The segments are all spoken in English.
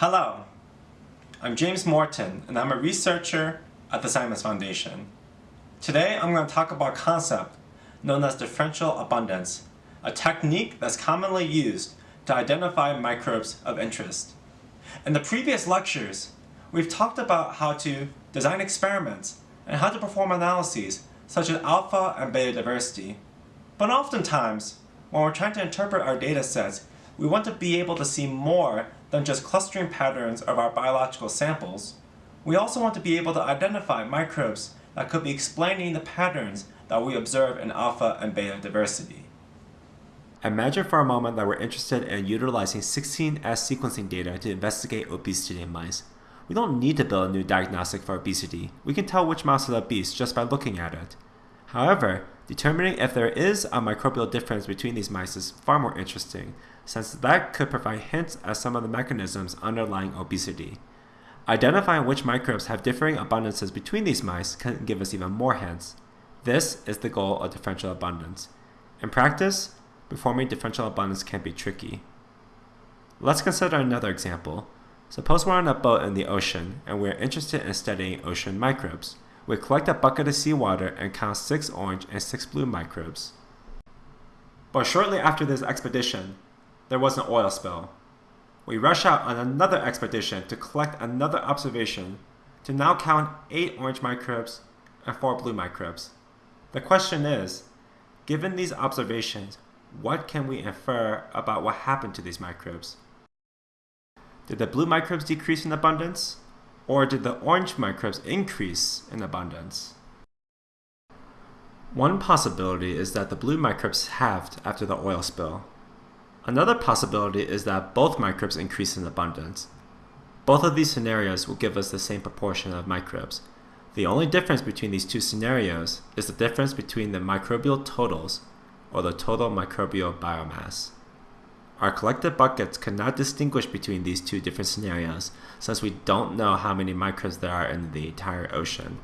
Hello, I'm James Morton and I'm a researcher at the Simons Foundation. Today I'm going to talk about a concept known as differential abundance, a technique that's commonly used to identify microbes of interest. In the previous lectures, we've talked about how to design experiments and how to perform analyses such as alpha and beta diversity. But oftentimes, when we're trying to interpret our data sets, we want to be able to see more than just clustering patterns of our biological samples. We also want to be able to identify microbes that could be explaining the patterns that we observe in alpha and beta diversity. Imagine for a moment that we're interested in utilizing 16S sequencing data to investigate obesity in mice. We don't need to build a new diagnostic for obesity. We can tell which mouse is obese just by looking at it. However, determining if there is a microbial difference between these mice is far more interesting, since that could provide hints at some of the mechanisms underlying obesity. Identifying which microbes have differing abundances between these mice can give us even more hints. This is the goal of differential abundance. In practice, performing differential abundance can be tricky. Let's consider another example. Suppose we're on a boat in the ocean and we're interested in studying ocean microbes. We collect a bucket of seawater and count 6 orange and 6 blue microbes. But shortly after this expedition, there was an oil spill. We rush out on another expedition to collect another observation to now count 8 orange microbes and 4 blue microbes. The question is, given these observations, what can we infer about what happened to these microbes? Did the blue microbes decrease in abundance? Or did the orange microbes increase in abundance? One possibility is that the blue microbes halved after the oil spill. Another possibility is that both microbes increase in abundance. Both of these scenarios will give us the same proportion of microbes. The only difference between these two scenarios is the difference between the microbial totals, or the total microbial biomass. Our collected buckets cannot distinguish between these two different scenarios since we don't know how many microbes there are in the entire ocean.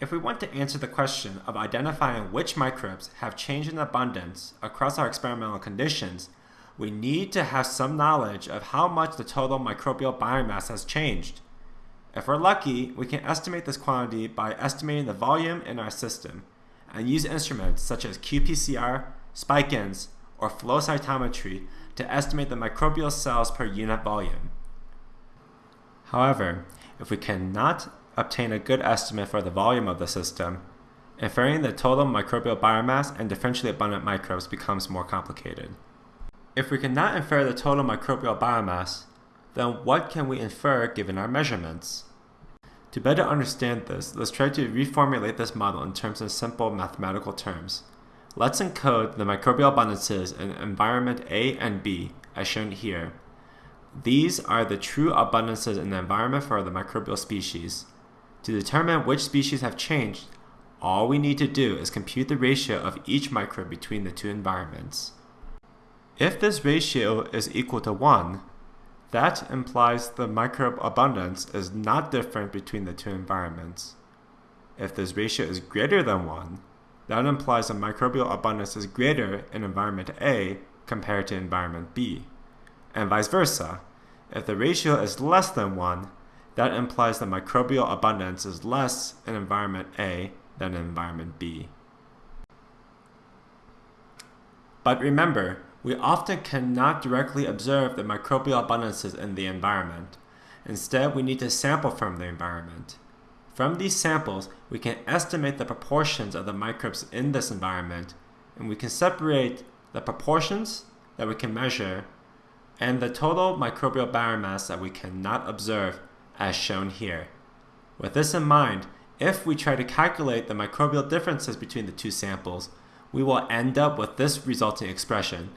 If we want to answer the question of identifying which microbes have changed in abundance across our experimental conditions, we need to have some knowledge of how much the total microbial biomass has changed. If we're lucky, we can estimate this quantity by estimating the volume in our system and use instruments such as qPCR, spike-ins, or flow cytometry to estimate the microbial cells per unit volume. However, if we cannot obtain a good estimate for the volume of the system, inferring the total microbial biomass and differentially abundant microbes becomes more complicated. If we cannot infer the total microbial biomass, then what can we infer given our measurements? To better understand this, let's try to reformulate this model in terms of simple mathematical terms. Let's encode the microbial abundances in environment A and B, as shown here. These are the true abundances in the environment for the microbial species. To determine which species have changed, all we need to do is compute the ratio of each microbe between the two environments. If this ratio is equal to 1, that implies the microbe abundance is not different between the two environments. If this ratio is greater than 1, that implies the microbial abundance is greater in environment A compared to environment B, and vice versa. If the ratio is less than 1, that implies the microbial abundance is less in environment A than in environment B. But remember, we often cannot directly observe the microbial abundances in the environment. Instead, we need to sample from the environment. From these samples, we can estimate the proportions of the microbes in this environment, and we can separate the proportions that we can measure and the total microbial biomass that we cannot observe as shown here. With this in mind, if we try to calculate the microbial differences between the two samples, we will end up with this resulting expression.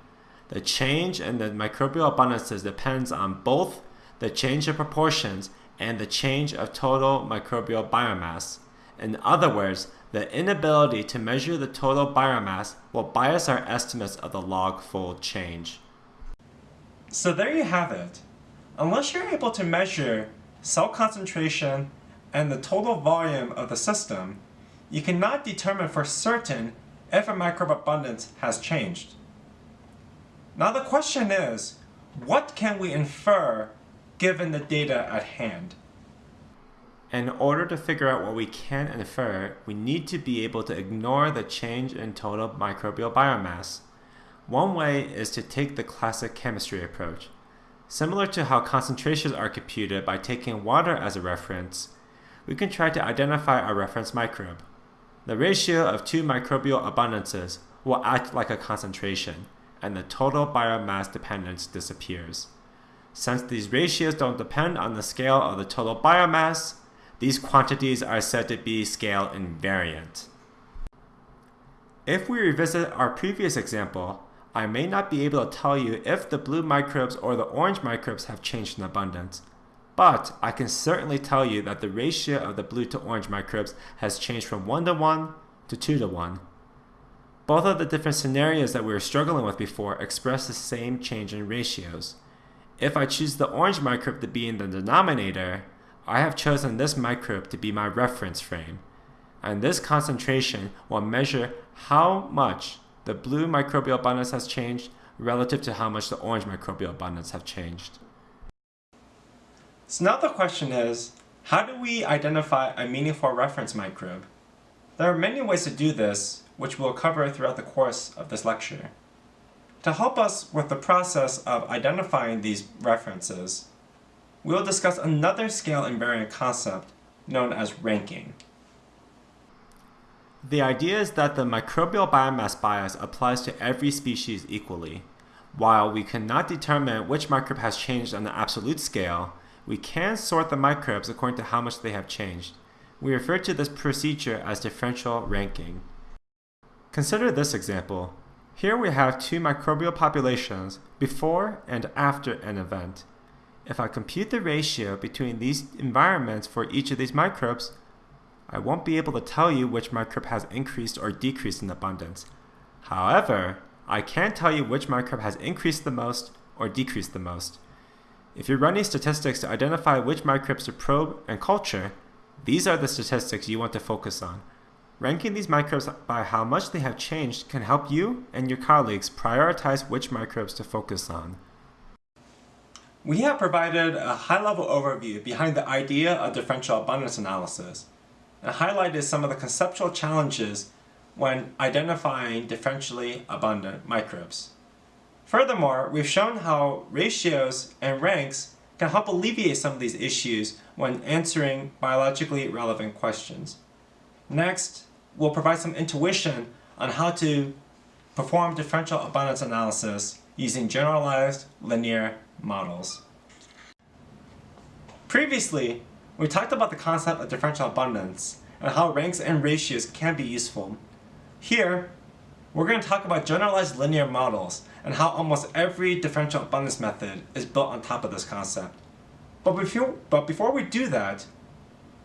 The change in the microbial abundances depends on both the change in proportions and the change of total microbial biomass. In other words, the inability to measure the total biomass will bias our estimates of the log-fold change. So there you have it. Unless you're able to measure cell concentration and the total volume of the system, you cannot determine for certain if a microbe abundance has changed. Now the question is, what can we infer given the data at hand. In order to figure out what we can infer, we need to be able to ignore the change in total microbial biomass. One way is to take the classic chemistry approach. Similar to how concentrations are computed by taking water as a reference, we can try to identify a reference microbe. The ratio of two microbial abundances will act like a concentration, and the total biomass dependence disappears. Since these ratios don't depend on the scale of the total biomass, these quantities are said to be scale invariant. If we revisit our previous example, I may not be able to tell you if the blue microbes or the orange microbes have changed in abundance, but I can certainly tell you that the ratio of the blue to orange microbes has changed from 1 to 1 to 2 to 1. Both of the different scenarios that we were struggling with before express the same change in ratios. If I choose the orange microbe to be in the denominator, I have chosen this microbe to be my reference frame, and this concentration will measure how much the blue microbial abundance has changed relative to how much the orange microbial abundance have changed. So now the question is, how do we identify a meaningful reference microbe? There are many ways to do this, which we'll cover throughout the course of this lecture. To help us with the process of identifying these references, we will discuss another scale invariant concept known as ranking. The idea is that the microbial biomass bias applies to every species equally. While we cannot determine which microbe has changed on the absolute scale, we can sort the microbes according to how much they have changed. We refer to this procedure as differential ranking. Consider this example. Here we have two microbial populations before and after an event. If I compute the ratio between these environments for each of these microbes, I won't be able to tell you which microbe has increased or decreased in abundance. However, I can tell you which microbe has increased the most or decreased the most. If you're running statistics to identify which microbes to probe and culture, these are the statistics you want to focus on. Ranking these microbes by how much they have changed can help you and your colleagues prioritize which microbes to focus on. We have provided a high-level overview behind the idea of differential abundance analysis and highlighted some of the conceptual challenges when identifying differentially abundant microbes. Furthermore, we've shown how ratios and ranks can help alleviate some of these issues when answering biologically relevant questions. Next, we'll provide some intuition on how to perform differential abundance analysis using generalized linear models. Previously, we talked about the concept of differential abundance and how ranks and ratios can be useful. Here, we're going to talk about generalized linear models and how almost every differential abundance method is built on top of this concept. But before, but before we do that,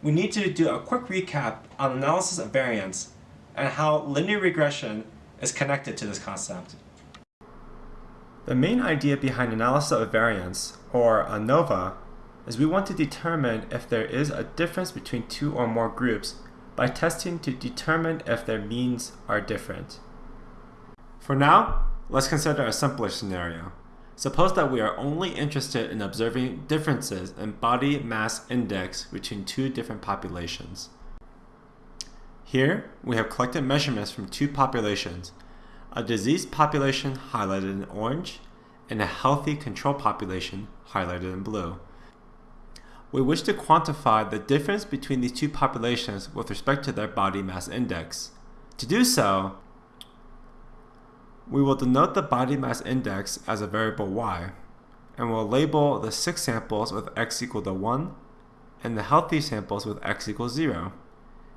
we need to do a quick recap on analysis of variance and how linear regression is connected to this concept. The main idea behind analysis of variance, or ANOVA, is we want to determine if there is a difference between two or more groups by testing to determine if their means are different. For now, let's consider a simpler scenario. Suppose that we are only interested in observing differences in body mass index between two different populations. Here, we have collected measurements from two populations, a diseased population highlighted in orange, and a healthy control population highlighted in blue. We wish to quantify the difference between these two populations with respect to their body mass index. To do so, we will denote the body mass index as a variable y, and we'll label the sick samples with x equal to 1 and the healthy samples with x equals 0.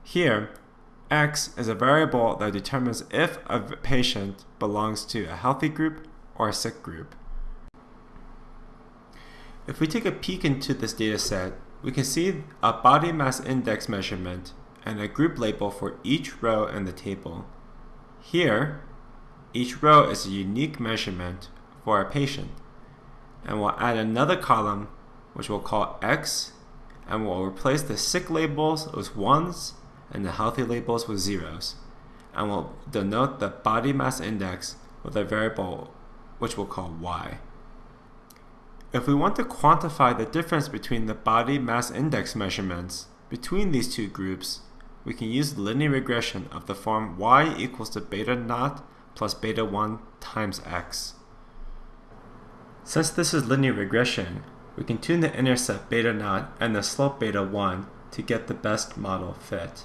Here, X is a variable that determines if a patient belongs to a healthy group or a sick group. If we take a peek into this data set, we can see a body mass index measurement and a group label for each row in the table. Here, each row is a unique measurement for a patient. And we'll add another column, which we'll call X, and we'll replace the sick labels with ones and the healthy labels with zeros. And we'll denote the body mass index with a variable which we'll call y. If we want to quantify the difference between the body mass index measurements between these two groups, we can use linear regression of the form y equals to beta naught plus beta 1 times x. Since this is linear regression, we can tune the intercept beta naught and the slope beta 1 to get the best model fit.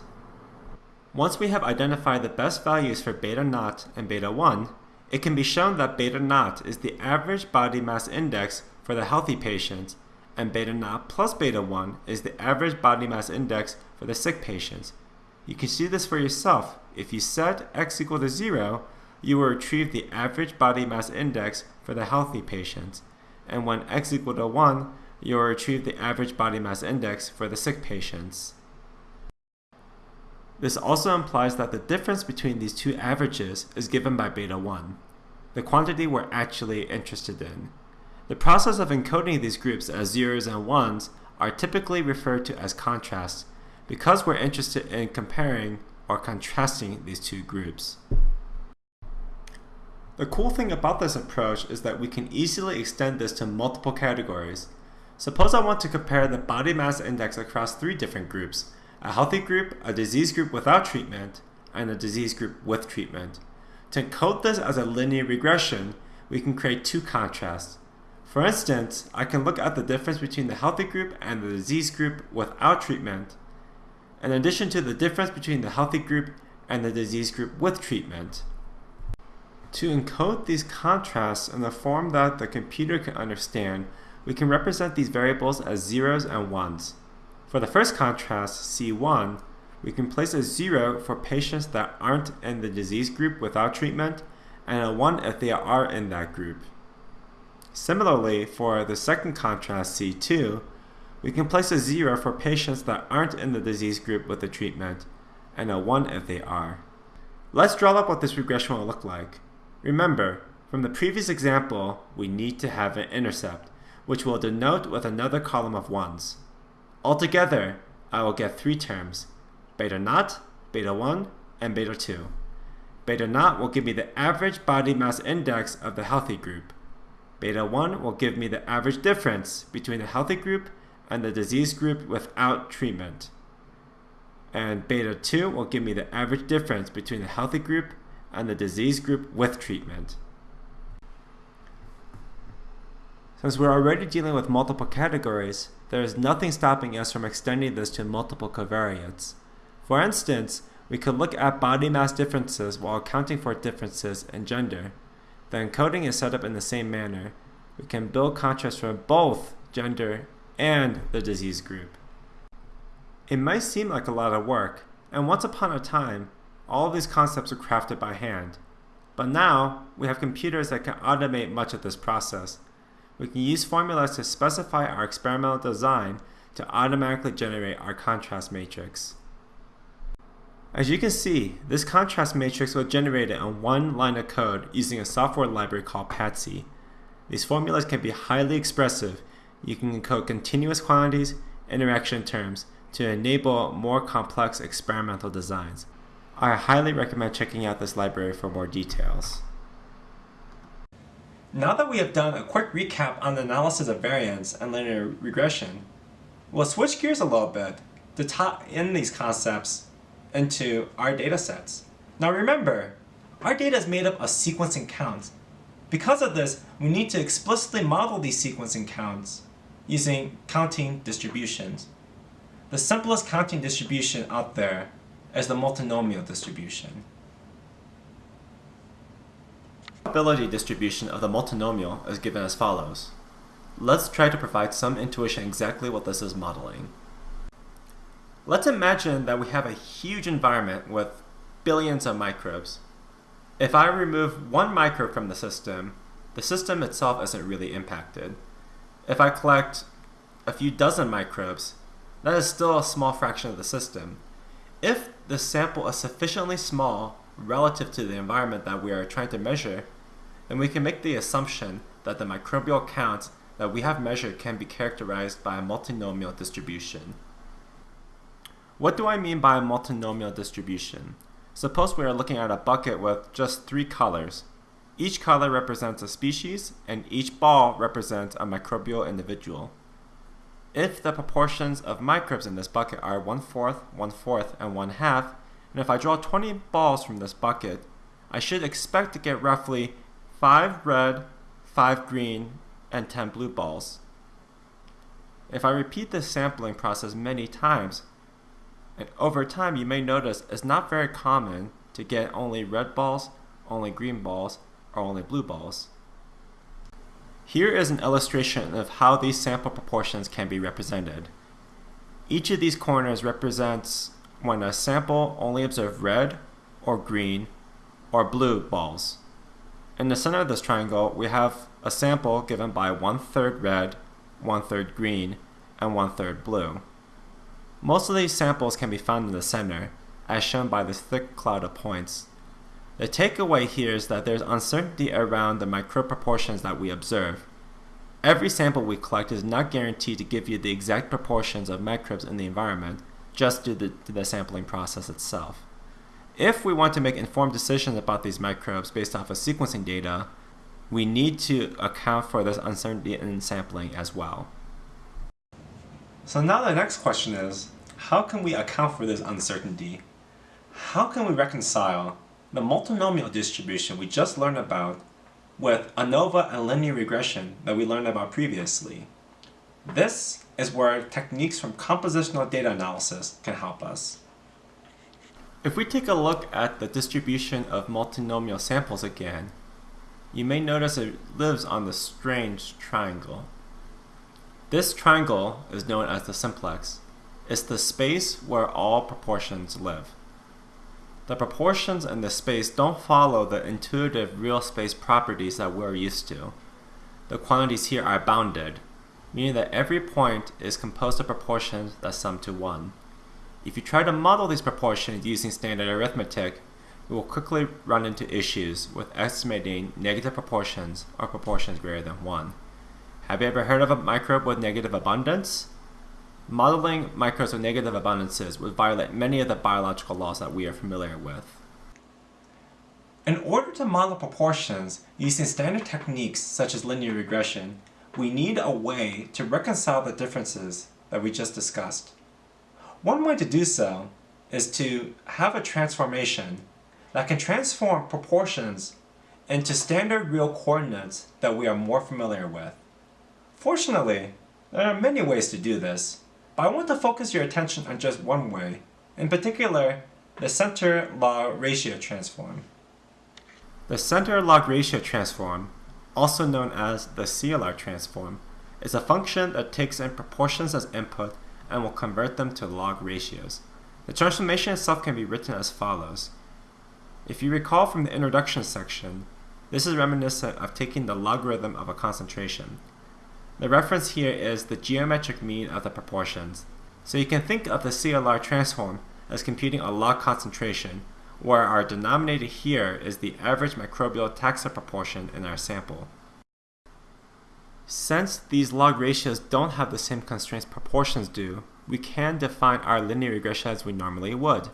Once we have identified the best values for beta naught and beta 1, it can be shown that beta naught is the average body mass index for the healthy patients, and beta naught plus beta 1 is the average body mass index for the sick patients. You can see this for yourself. If you set x equal to 0, you will retrieve the average body mass index for the healthy patients, and when x equal to 1, you will retrieve the average body mass index for the sick patients. This also implies that the difference between these two averages is given by beta 1, the quantity we're actually interested in. The process of encoding these groups as zeros and ones are typically referred to as contrasts because we're interested in comparing or contrasting these two groups. The cool thing about this approach is that we can easily extend this to multiple categories. Suppose I want to compare the body mass index across three different groups, a healthy group, a disease group without treatment, and a disease group with treatment. To encode this as a linear regression, we can create two contrasts. For instance, I can look at the difference between the healthy group and the disease group without treatment, in addition to the difference between the healthy group and the disease group with treatment. To encode these contrasts in the form that the computer can understand, we can represent these variables as zeros and ones. For the first contrast, C1, we can place a 0 for patients that aren't in the disease group without treatment, and a 1 if they are in that group. Similarly, for the second contrast, C2, we can place a 0 for patients that aren't in the disease group with the treatment, and a 1 if they are. Let's draw up what this regression will look like. Remember, from the previous example, we need to have an intercept, which we'll denote with another column of 1s. Altogether, I will get three terms, beta naught, beta 1, and beta 2. Beta naught will give me the average body mass index of the healthy group. Beta 1 will give me the average difference between the healthy group and the disease group without treatment. And beta 2 will give me the average difference between the healthy group and the disease group with treatment. Since we're already dealing with multiple categories, there is nothing stopping us from extending this to multiple covariates. For instance, we could look at body mass differences while accounting for differences in gender. The encoding is set up in the same manner. We can build contrast for both gender and the disease group. It might seem like a lot of work, and once upon a time, all of these concepts are crafted by hand. But now, we have computers that can automate much of this process. We can use formulas to specify our experimental design to automatically generate our contrast matrix. As you can see, this contrast matrix was generated in one line of code using a software library called Patsy. These formulas can be highly expressive. You can encode continuous quantities, interaction terms, to enable more complex experimental designs. I highly recommend checking out this library for more details. Now that we have done a quick recap on the analysis of variance and linear regression, we'll switch gears a little bit to tie in these concepts into our data sets. Now remember, our data is made up of sequencing counts. Because of this, we need to explicitly model these sequencing counts using counting distributions. The simplest counting distribution out there is the multinomial distribution. The probability distribution of the multinomial is given as follows. Let's try to provide some intuition exactly what this is modeling. Let's imagine that we have a huge environment with billions of microbes. If I remove one microbe from the system, the system itself isn't really impacted. If I collect a few dozen microbes, that is still a small fraction of the system. If the sample is sufficiently small relative to the environment that we are trying to measure, then we can make the assumption that the microbial count that we have measured can be characterized by a multinomial distribution. What do I mean by a multinomial distribution? Suppose we are looking at a bucket with just three colors. Each color represents a species, and each ball represents a microbial individual. If the proportions of microbes in this bucket are 1 fourth, 1 fourth, and 1 half, and if I draw 20 balls from this bucket, I should expect to get roughly 5 red, 5 green, and 10 blue balls. If I repeat this sampling process many times, and over time you may notice it's not very common to get only red balls, only green balls, or only blue balls. Here is an illustration of how these sample proportions can be represented. Each of these corners represents when a sample only observed red, or green, or blue balls. In the center of this triangle, we have a sample given by one-third red, one-third green, and one-third blue. Most of these samples can be found in the center, as shown by this thick cloud of points. The takeaway here is that there's uncertainty around the microproportions that we observe. Every sample we collect is not guaranteed to give you the exact proportions of microbes in the environment, just due to the sampling process itself. If we want to make informed decisions about these microbes based off of sequencing data, we need to account for this uncertainty in sampling as well. So now the next question is, how can we account for this uncertainty? How can we reconcile the multinomial distribution we just learned about with ANOVA and linear regression that we learned about previously? This is where techniques from compositional data analysis can help us. If we take a look at the distribution of multinomial samples again, you may notice it lives on the strange triangle. This triangle is known as the simplex. It's the space where all proportions live. The proportions in this space don't follow the intuitive real space properties that we're used to. The quantities here are bounded, meaning that every point is composed of proportions that sum to 1. If you try to model these proportions using standard arithmetic, you will quickly run into issues with estimating negative proportions or proportions greater than 1. Have you ever heard of a microbe with negative abundance? Modeling microbes with negative abundances would violate many of the biological laws that we are familiar with. In order to model proportions using standard techniques such as linear regression, we need a way to reconcile the differences that we just discussed. One way to do so is to have a transformation that can transform proportions into standard real coordinates that we are more familiar with. Fortunately, there are many ways to do this, but I want to focus your attention on just one way, in particular, the center log ratio transform. The center log ratio transform, also known as the CLR transform, is a function that takes in proportions as input and will convert them to log ratios. The transformation itself can be written as follows. If you recall from the introduction section, this is reminiscent of taking the logarithm of a concentration. The reference here is the geometric mean of the proportions. So you can think of the CLR transform as computing a log concentration, where our denominator here is the average microbial taxa proportion in our sample. Since these log ratios don't have the same constraints proportions do, we can define our linear regression as we normally would.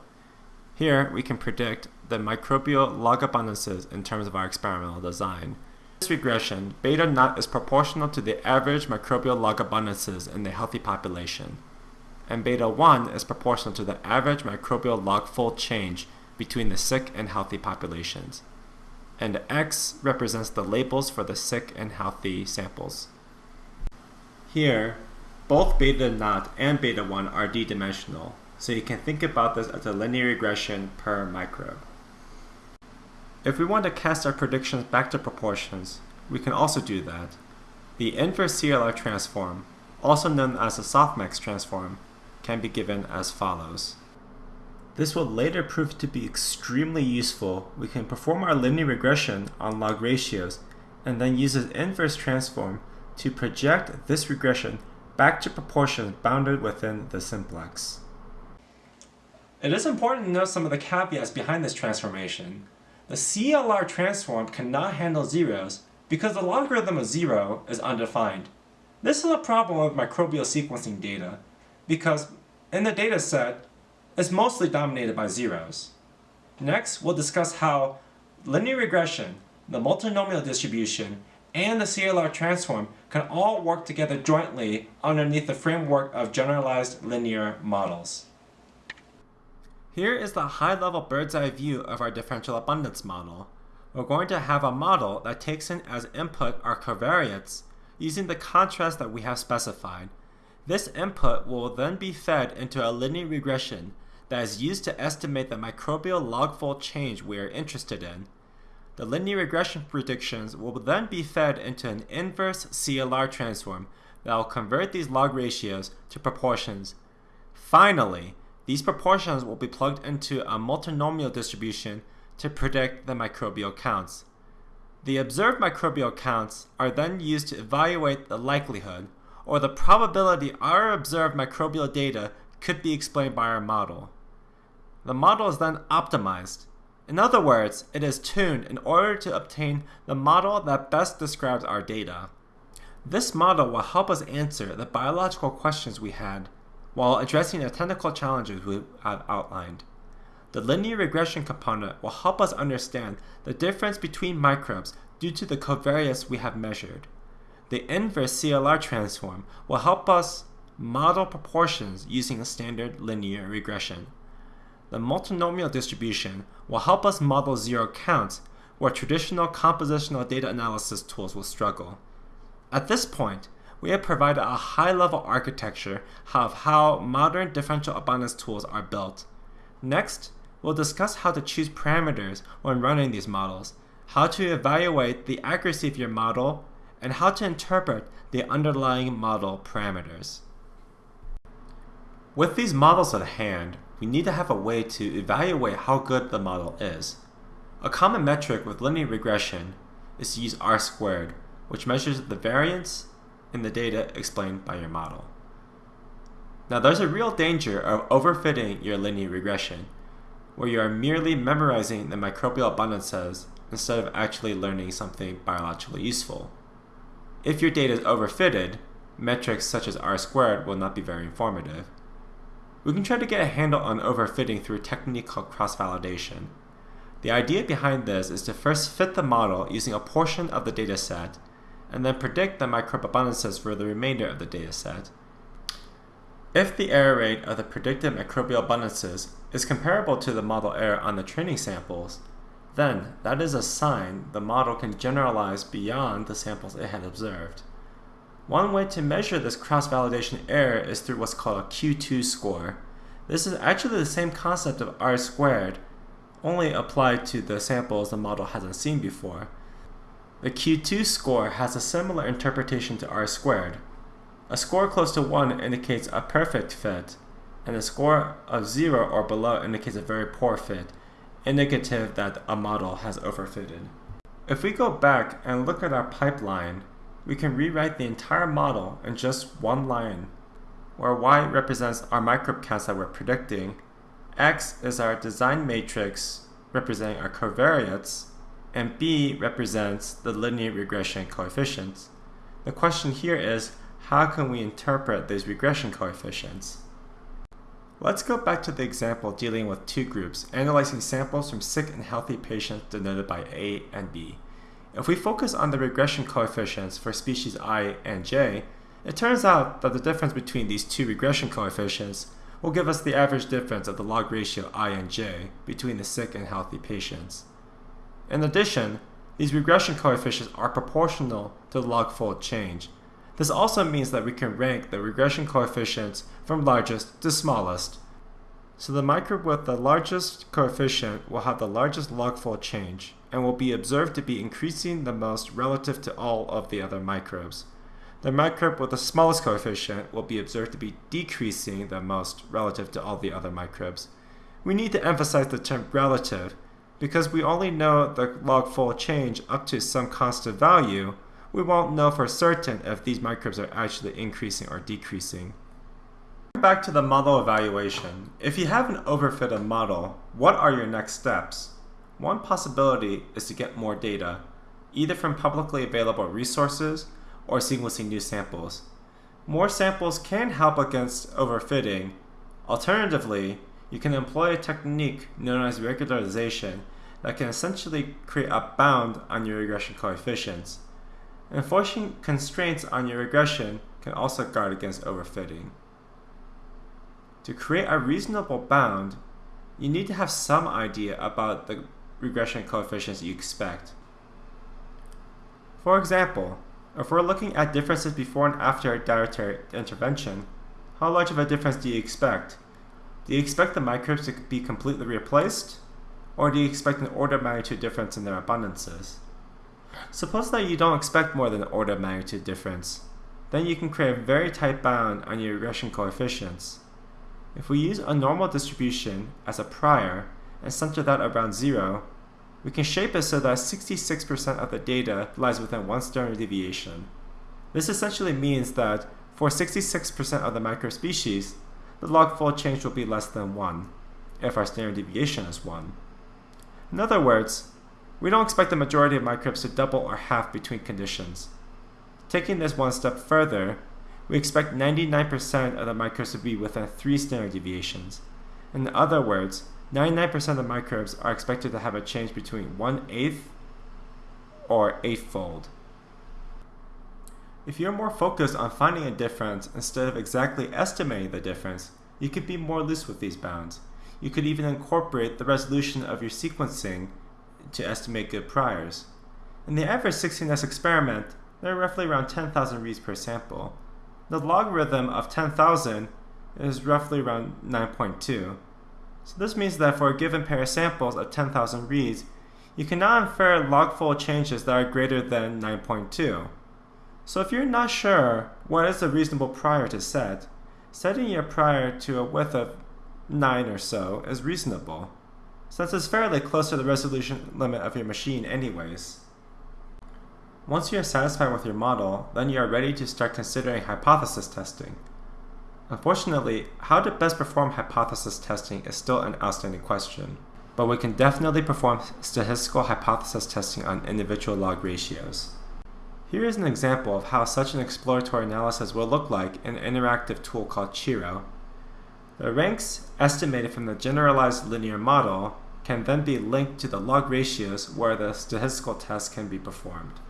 Here, we can predict the microbial log abundances in terms of our experimental design this regression, beta naught is proportional to the average microbial log abundances in the healthy population, and beta 1 is proportional to the average microbial log fold change between the sick and healthy populations. And x represents the labels for the sick and healthy samples. Here, both beta naught and beta 1 are d-dimensional, so you can think about this as a linear regression per microbe. If we want to cast our predictions back to proportions, we can also do that. The inverse CLR transform, also known as the softmax transform, can be given as follows. This will later prove to be extremely useful. We can perform our linear regression on log ratios and then use the inverse transform to project this regression back to proportions bounded within the simplex. It is important to know some of the caveats behind this transformation. The CLR transform cannot handle zeros because the logarithm of zero is undefined. This is a problem with microbial sequencing data because in the data set, it's mostly dominated by zeros. Next, we'll discuss how linear regression the multinomial distribution, and the CLR transform can all work together jointly underneath the framework of generalized linear models. Here is the high-level bird's eye view of our differential abundance model. We're going to have a model that takes in as input our covariates using the contrast that we have specified. This input will then be fed into a linear regression that is used to estimate the microbial log-fold change we are interested in. The linear regression predictions will then be fed into an inverse CLR transform that will convert these log ratios to proportions. Finally, these proportions will be plugged into a multinomial distribution to predict the microbial counts. The observed microbial counts are then used to evaluate the likelihood or the probability our observed microbial data could be explained by our model. The model is then optimized. In other words, it is tuned in order to obtain the model that best describes our data. This model will help us answer the biological questions we had while addressing the technical challenges we have outlined. The linear regression component will help us understand the difference between microbes due to the covariates we have measured. The inverse CLR transform will help us model proportions using a standard linear regression. The multinomial distribution will help us model zero counts where traditional compositional data analysis tools will struggle. At this point, we have provided a high-level architecture of how modern differential abundance tools are built. Next, we'll discuss how to choose parameters when running these models, how to evaluate the accuracy of your model, and how to interpret the underlying model parameters. With these models at hand, we need to have a way to evaluate how good the model is. A common metric with linear regression is to use R squared, which measures the variance in the data explained by your model. Now there's a real danger of overfitting your linear regression, where you are merely memorizing the microbial abundances instead of actually learning something biologically useful. If your data is overfitted, metrics such as R squared will not be very informative. We can try to get a handle on overfitting through a technique called cross-validation. The idea behind this is to first fit the model using a portion of the dataset, and then predict the abundances for the remainder of the dataset. If the error rate of the predicted microbial abundances is comparable to the model error on the training samples, then that is a sign the model can generalize beyond the samples it had observed. One way to measure this cross-validation error is through what's called a Q2 score. This is actually the same concept of R squared, only applied to the samples the model hasn't seen before. The Q2 score has a similar interpretation to R squared. A score close to 1 indicates a perfect fit, and a score of 0 or below indicates a very poor fit, indicative that a model has overfitted. If we go back and look at our pipeline, we can rewrite the entire model in just one line, where y represents our microbe counts that we're predicting, x is our design matrix representing our covariates, and b represents the linear regression coefficients. The question here is, how can we interpret these regression coefficients? Let's go back to the example dealing with two groups, analyzing samples from sick and healthy patients denoted by A and B. If we focus on the regression coefficients for species i and j, it turns out that the difference between these two regression coefficients will give us the average difference of the log ratio i and j between the sick and healthy patients. In addition, these regression coefficients are proportional to the log fold change. This also means that we can rank the regression coefficients from largest to smallest. So the microbe with the largest coefficient will have the largest log fold change and will be observed to be increasing the most relative to all of the other microbes. The microbe with the smallest coefficient will be observed to be decreasing the most relative to all the other microbes. We need to emphasize the term relative because we only know the log fold change up to some constant value, we won't know for certain if these microbes are actually increasing or decreasing. Back to the model evaluation. If you have an overfitted model, what are your next steps? One possibility is to get more data, either from publicly available resources or sequencing new samples. More samples can help against overfitting. Alternatively, you can employ a technique known as regularization that can essentially create a bound on your regression coefficients. Enforcing constraints on your regression can also guard against overfitting. To create a reasonable bound, you need to have some idea about the regression coefficients you expect. For example, if we're looking at differences before and after dietary intervention, how large of a difference do you expect? Do you expect the microbes to be completely replaced? Or do you expect an order of magnitude difference in their abundances? Suppose that you don't expect more than an order of magnitude difference. Then you can create a very tight bound on your regression coefficients. If we use a normal distribution as a prior and center that around zero, we can shape it so that 66% of the data lies within one standard deviation. This essentially means that for 66% of the microspecies, the log fold change will be less than 1, if our standard deviation is 1. In other words, we don't expect the majority of microbes to double or half between conditions. Taking this one step further, we expect 99% of the microbes to be within 3 standard deviations. In other words, 99% of microbes are expected to have a change between 1 eighth or eightfold. If you're more focused on finding a difference instead of exactly estimating the difference, you could be more loose with these bounds. You could even incorporate the resolution of your sequencing to estimate good priors. In the average 16S experiment, there are roughly around 10,000 reads per sample. The logarithm of 10,000 is roughly around 9.2. So this means that for a given pair of samples of 10,000 reads, you can now infer log-fold changes that are greater than 9.2. So if you're not sure what is a reasonable prior to set, setting your prior to a width of 9 or so is reasonable, since it's fairly close to the resolution limit of your machine anyways. Once you are satisfied with your model, then you are ready to start considering hypothesis testing. Unfortunately, how to best perform hypothesis testing is still an outstanding question, but we can definitely perform statistical hypothesis testing on individual log ratios. Here is an example of how such an exploratory analysis will look like in an interactive tool called Qurro. The ranks estimated from the generalized linear model can then be linked to the log ratios where the statistical test can be performed.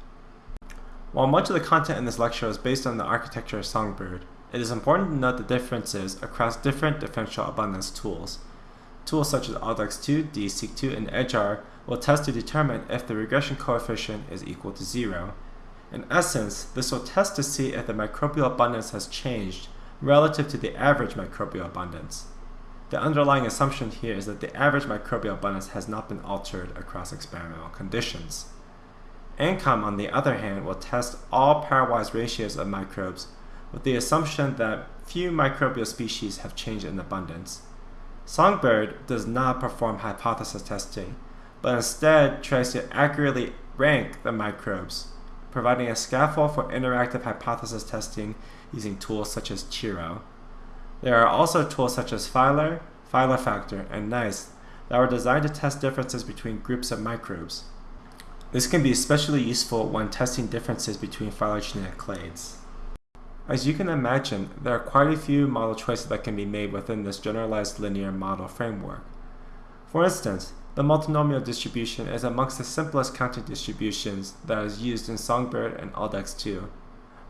While much of the content in this lecture is based on the architecture of Songbird, it is important to note the differences across different differential abundance tools. Tools such as ALDEx2, DESeq2, and edgeR will test to determine if the regression coefficient is equal to zero. In essence, this will test to see if the microbial abundance has changed relative to the average microbial abundance. The underlying assumption here is that the average microbial abundance has not been altered across experimental conditions. ANCOM, on the other hand, will test all pairwise ratios of microbes with the assumption that few microbial species have changed in abundance. Songbird does not perform hypothesis testing, but instead tries to accurately rank the microbes, providing a scaffold for interactive hypothesis testing using tools such as Qurro. There are also tools such as PhILR, Phylofactor, and Gneiss that are designed to test differences between groups of microbes. This can be especially useful when testing differences between phylogenetic clades. As you can imagine, there are quite a few model choices that can be made within this generalized linear model framework. For instance, the multinomial distribution is amongst the simplest counting distributions that is used in Songbird and ALDEx2.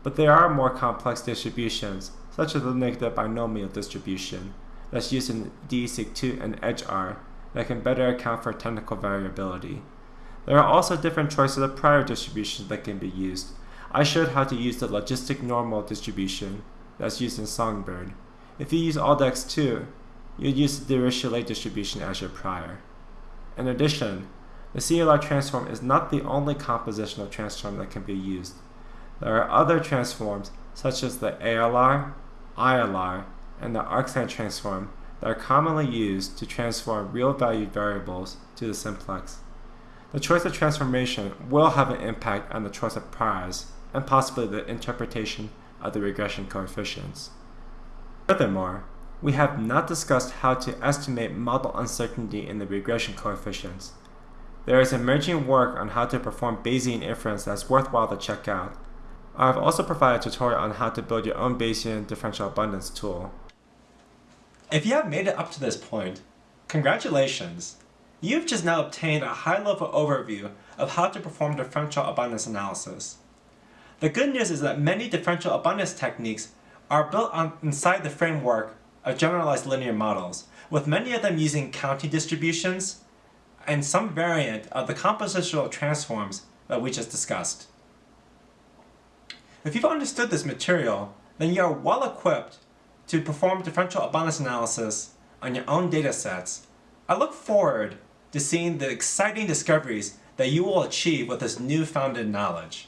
But there are more complex distributions, such as the negative binomial distribution, that's used in DESeq2 and edgeR, that can better account for technical variability. There are also different choices of prior distributions that can be used, I showed how to use the logistic normal distribution that's used in Songbird. If you use ALDEx2, you'd use the Dirichlet distribution as your prior. In addition, the CLR transform is not the only compositional transform that can be used. There are other transforms, such as the ALR, ILR, and the arcsine transform that are commonly used to transform real-valued variables to the simplex. The choice of transformation will have an impact on the choice of priors, and possibly the interpretation of the regression coefficients. Furthermore, we have not discussed how to estimate model uncertainty in the regression coefficients. There is emerging work on how to perform Bayesian inference that's worthwhile to check out. I have also provided a tutorial on how to build your own Bayesian differential abundance tool. If you have made it up to this point, congratulations! You've just now obtained a high-level overview of how to perform differential abundance analysis. The good news is that many differential abundance techniques are built on, inside the framework of generalized linear models, with many of them using counting distributions and some variant of the compositional transforms that we just discussed. If you've understood this material, then you are well equipped to perform differential abundance analysis on your own data sets. I look forward to seeing the exciting discoveries that you will achieve with this newfound knowledge.